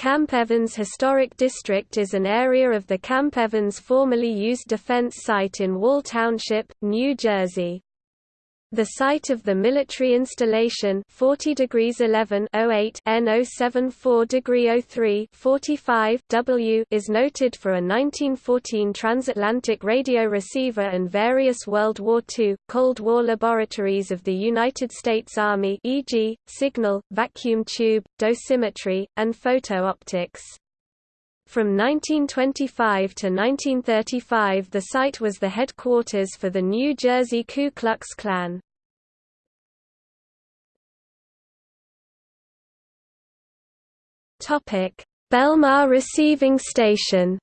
Camp Evans Historic District is an area of the Camp Evans formerly used defense site in Wall Township, New Jersey. The site of the military installation 40 degrees 11 08 N 074 degree 03 45 W is noted for a 1914 transatlantic radio receiver and various World War II Cold War laboratories of the United States Army e.g., signal, vacuum tube, dosimetry, and photo-optics. From 1925 to 1935 the site was the headquarters for the New Jersey Ku Klux Klan. Belmar Receiving Station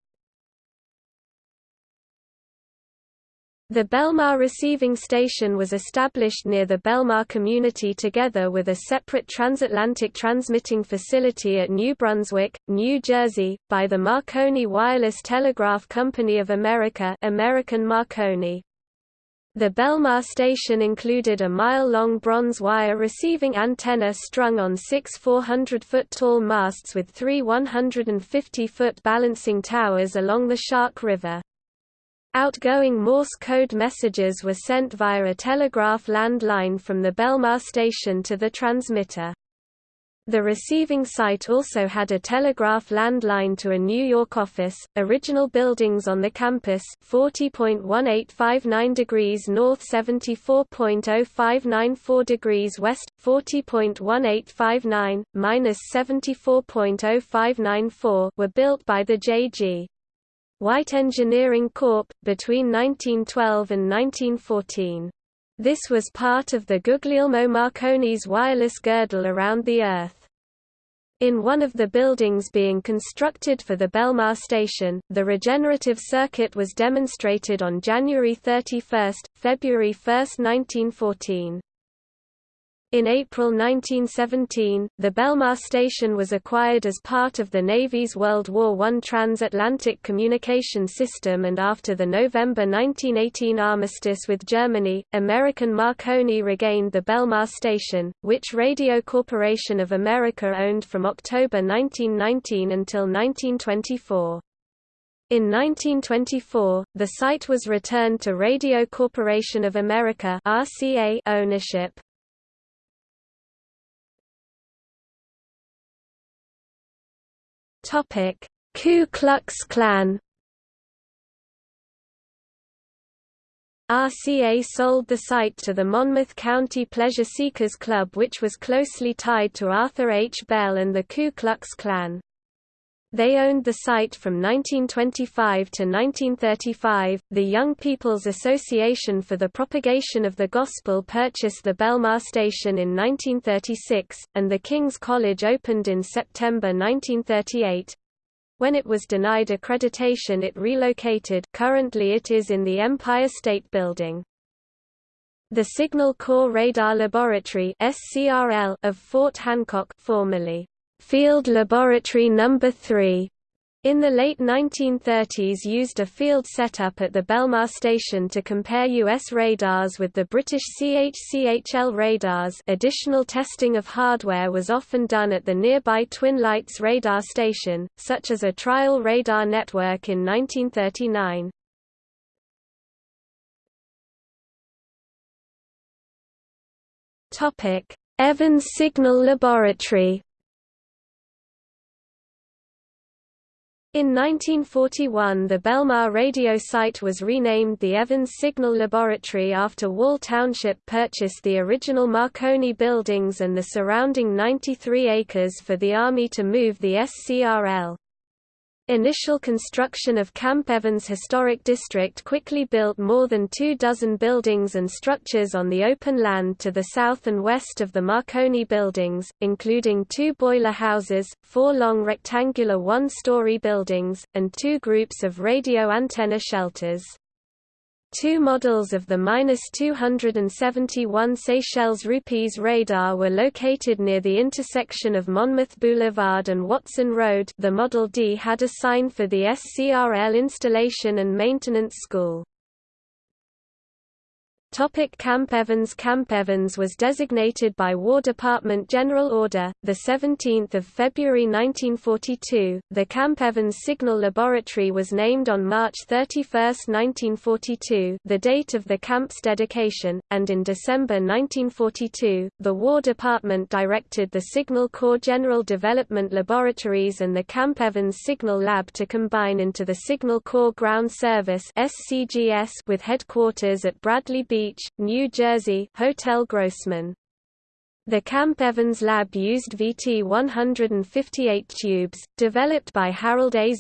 The Belmar receiving station was established near the Belmar community together with a separate transatlantic transmitting facility at New Brunswick, New Jersey, by the Marconi Wireless Telegraph Company of America American Marconi. The Belmar station included a mile-long bronze wire receiving antenna strung on six 400-foot-tall masts with three 150-foot balancing towers along the Shark River. Outgoing Morse code messages were sent via a telegraph landline from the Belmar station to the transmitter. The receiving site also had a telegraph landline to a New York office. Original buildings on the campus 40.1859 degrees north 74.0594 degrees west 40.1859 minus 74.0594 were built by the J.G. White Engineering Corp., between 1912 and 1914. This was part of the Guglielmo Marconi's wireless girdle around the Earth. In one of the buildings being constructed for the Belmar station, the regenerative circuit was demonstrated on January 31, February 1, 1914. In April 1917, the Belmar station was acquired as part of the Navy's World War I transatlantic communication system and after the November 1918 armistice with Germany, American Marconi regained the Belmar station, which Radio Corporation of America owned from October 1919 until 1924. In 1924, the site was returned to Radio Corporation of America ownership. Topic: Ku Klux Klan. RCA sold the site to the Monmouth County Pleasure Seekers Club which was closely tied to Arthur H. Bell and the Ku Klux Klan. They owned the site from 1925 to 1935. The Young People's Association for the Propagation of the Gospel purchased the Belmar station in 1936, and the King's College opened in September 1938. When it was denied accreditation it relocated currently it is in the Empire State Building. The Signal Corps Radar Laboratory (SCRL) of Fort Hancock formerly Field Laboratory No. 3 in the late 1930s used a field setup at the Belmar station to compare U.S. radars with the British CH-CHL radars additional testing of hardware was often done at the nearby Twin Lights radar station, such as a trial radar network in 1939. Evans Signal Laboratory In 1941 the Belmar radio site was renamed the Evans Signal Laboratory after Wall Township purchased the original Marconi buildings and the surrounding 93 acres for the Army to move the SCRL. Initial construction of Camp Evans Historic District quickly built more than two dozen buildings and structures on the open land to the south and west of the Marconi buildings, including two boiler houses, four long rectangular one-story buildings, and two groups of radio antenna shelters. Two models of the -271 Seychelles rupees radar were located near the intersection of Monmouth Boulevard and Watson Road the Model D had a sign for the SCRL Installation and Maintenance School. Topic Camp Evans Camp Evans was designated by War Department General Order, 17 February 1942. The Camp Evans Signal Laboratory was named on March 31, 1942 the date of the camp's dedication, and in December 1942, the War Department directed the Signal Corps General Development Laboratories and the Camp Evans Signal Lab to combine into the Signal Corps Ground Service with headquarters at Bradley Beach Beach, New Jersey Hotel Grossman the Camp Evans lab used VT-158 tubes, developed by Harold A.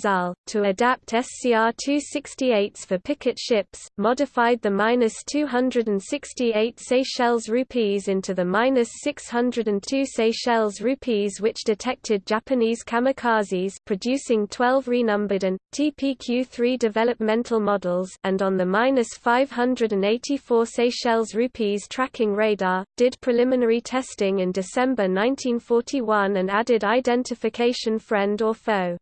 To adapt SCR-268s for picket ships, modified the -268 Seychelles rupees into the -602 Seychelles rupees which detected Japanese kamikazes producing 12 renumbered and, TPQ-3 developmental models and on the -584 Seychelles rupees tracking radar, did preliminary testing testing in December 1941 and added identification friend or foe.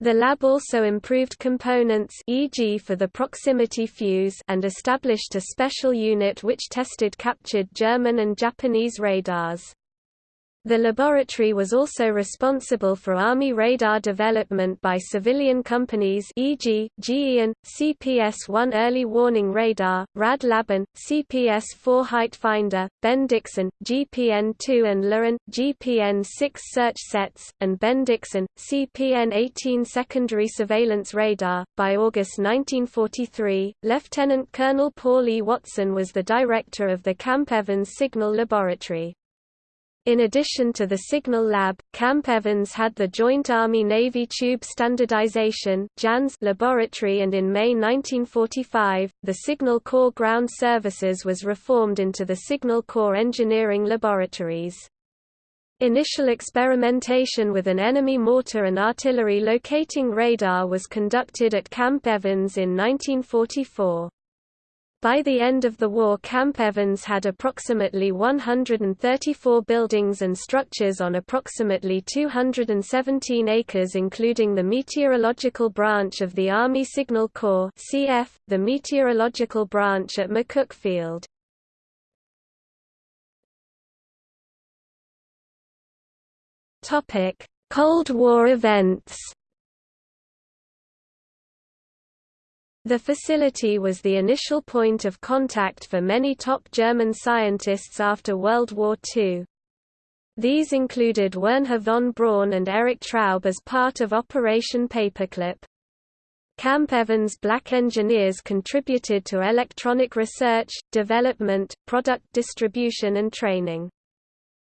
The lab also improved components e.g. for the proximity fuse and established a special unit which tested captured German and Japanese radars. The laboratory was also responsible for Army radar development by civilian companies e.g., GE and, CPS-1 Early Warning Radar, Rad Laban, CPS-4 Height Finder, Ben-Dixon, GPN-2 and LORAN, GPN-6 Search Sets, and Ben-Dixon, CPN-18 Secondary Surveillance Radar. By August 1943, Lieutenant Colonel Paul E. Watson was the director of the Camp Evans Signal Laboratory. In addition to the Signal Lab, Camp Evans had the Joint Army-Navy Tube Standardization laboratory and in May 1945, the Signal Corps Ground Services was reformed into the Signal Corps Engineering Laboratories. Initial experimentation with an enemy mortar and artillery locating radar was conducted at Camp Evans in 1944. By the end of the war Camp Evans had approximately 134 buildings and structures on approximately 217 acres including the meteorological branch of the Army Signal Corps CF, the meteorological branch at McCook Field. Cold War events The facility was the initial point of contact for many top German scientists after World War II. These included Wernher von Braun and Erich Traub as part of Operation Paperclip. Camp Evans black engineers contributed to electronic research, development, product distribution and training.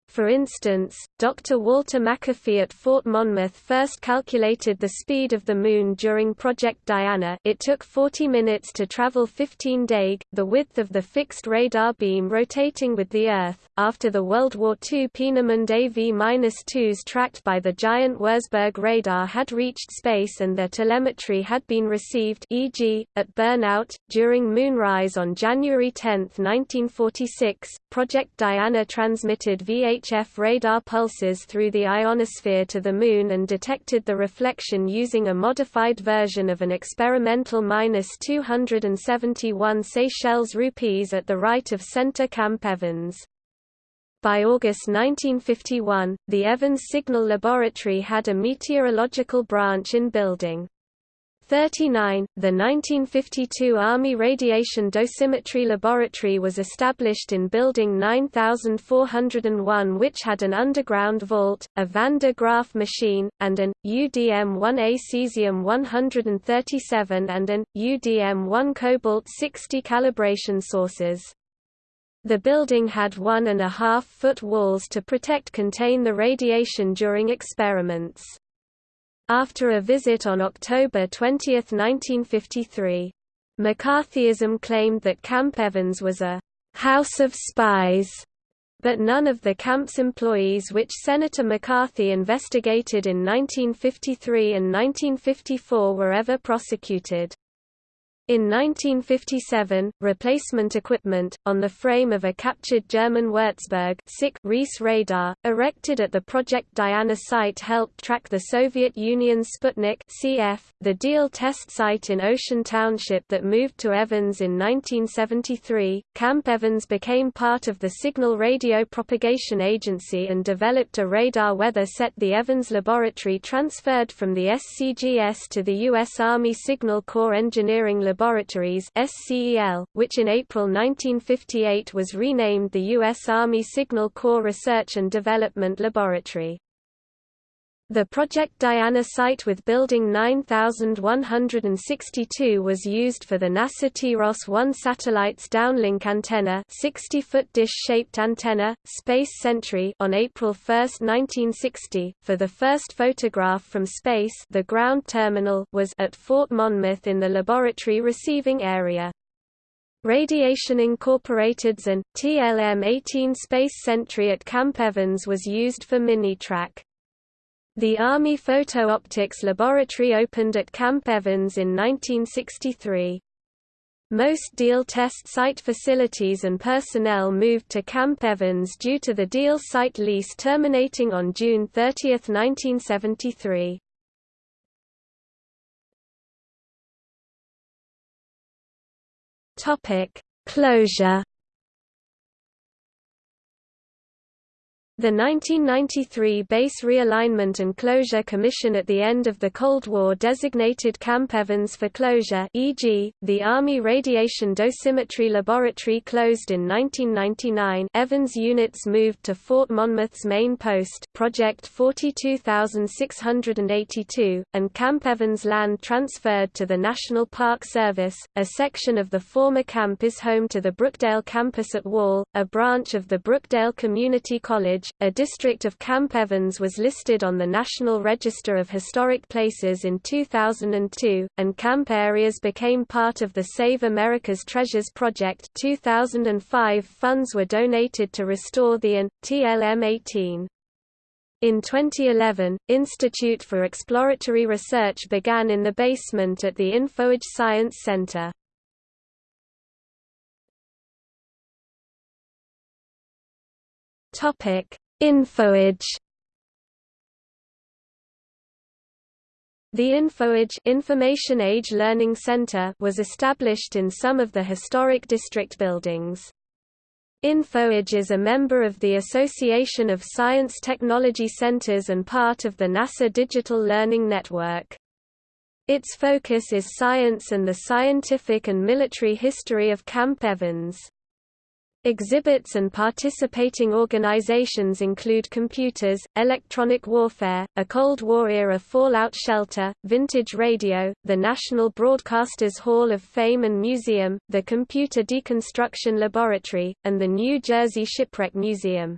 For instance, Dr. Walter McAfee at Fort Monmouth first calculated the speed of the Moon during Project Diana it took 40 minutes to travel 15 day, the width of the fixed radar beam rotating with the Earth. After the World War II Peenemünde AV-2s tracked by the giant Wurzburg radar had reached space and their telemetry had been received e.g., at Burnout, during moonrise on January 10, 1946, Project Diana transmitted V-8 UHF radar pulses through the ionosphere to the Moon and detected the reflection using a modified version of an experimental 271 Seychelles rupees at the right of center Camp Evans. By August 1951, the Evans Signal Laboratory had a meteorological branch in building. 39, the 1952 Army Radiation Dosimetry Laboratory was established in Building 9401 which had an underground vault, a Van de Graaff machine, and an, UDM-1A cesium-137 and an, UDM-1 cobalt-60 calibration sources. The building had one and a half foot walls to protect contain the radiation during experiments. After a visit on October 20, 1953, McCarthyism claimed that Camp Evans was a «house of spies», but none of the camp's employees which Senator McCarthy investigated in 1953 and 1954 were ever prosecuted. In 1957, replacement equipment, on the frame of a captured German Würzburg Riese radar, erected at the Project Diana site helped track the Soviet Union's Sputnik CF, the Deal test site in Ocean Township that moved to Evans in 1973. Camp Evans became part of the Signal Radio Propagation Agency and developed a radar weather set. The Evans Laboratory transferred from the SCGS to the U.S. Army Signal Corps Engineering Laboratory Laboratories SCEL, which in April 1958 was renamed the U.S. Army Signal Corps Research and Development Laboratory. The Project Diana site with Building 9162 was used for the NASA TIROS-1 satellite's downlink antenna 60-foot dish-shaped antenna, Space Sentry on April 1, 1960. For the first photograph from space the ground terminal was at Fort Monmouth in the laboratory receiving area. Radiation Incorporated's and TLM-18 Space Sentry at Camp Evans was used for mini-track. The Army Photo Optics Laboratory opened at Camp Evans in 1963. Most Deal test site facilities and personnel moved to Camp Evans due to the Deal site lease terminating on June 30, 1973. Topic: Closure The 1993 Base Realignment and Closure Commission at the end of the Cold War designated Camp Evans for closure e.g., the Army Radiation Dosimetry Laboratory closed in 1999 Evans units moved to Fort Monmouth's main post Project 42682, and Camp Evans land transferred to the National Park Service. A section of the former camp is home to the Brookdale campus at Wall, a branch of the Brookdale Community College a district of Camp Evans was listed on the National Register of Historic Places in 2002, and camp areas became part of the Save America's Treasures Project 2005 funds were donated to restore the AN, TLM-18. In 2011, Institute for Exploratory Research began in the basement at the InfoAge Science Center. Topic: InfoAge. The InfoAge Information Age Learning Center was established in some of the historic district buildings. InfoAge is a member of the Association of Science Technology Centers and part of the NASA Digital Learning Network. Its focus is science and the scientific and military history of Camp Evans. Exhibits and participating organizations include computers, electronic warfare, a Cold War-era fallout shelter, vintage radio, the National Broadcasters Hall of Fame and Museum, the Computer Deconstruction Laboratory, and the New Jersey Shipwreck Museum.